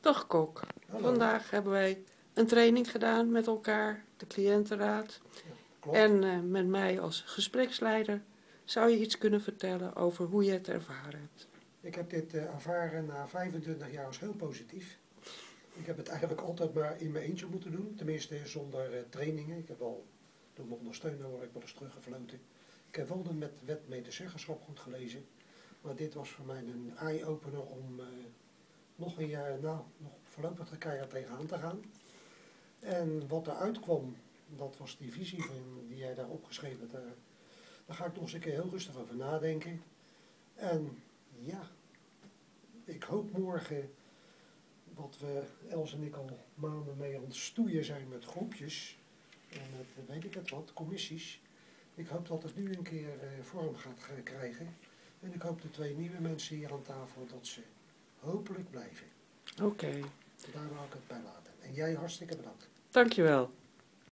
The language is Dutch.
Dag Kok. Hallo. Vandaag hebben wij een training gedaan met elkaar, de cliëntenraad. En eh, met mij als gespreksleider zou je iets kunnen vertellen over hoe je het ervaren hebt. Ik heb dit eh, ervaren na 25 jaar als heel positief. Ik heb het eigenlijk altijd maar in mijn eentje moeten doen. Tenminste zonder eh, trainingen. Ik heb wel door mijn ondersteuner word ik wel eens teruggefloten. Ik heb wel de met wet medezeggenschap goed gelezen. Maar dit was voor mij een eye-opener om nog een jaar, nou, nog voorlopig er keihard tegenaan te gaan. En wat eruit kwam, dat was die visie van, die jij daar opgeschreven hebt. Daar, daar ga ik nog eens een keer heel rustig over nadenken. En ja, ik hoop morgen, wat we Els en ik al maanden mee aan het stoeien zijn met groepjes en met weet ik het wat, commissies. Ik hoop dat het nu een keer eh, vorm gaat ge- krijgen. En ik hoop de twee nieuwe mensen hier aan tafel dat ze hopelijk blijven. Oké, Daar wou ik het bij laten. En jij hartstikke bedankt. dankjewel.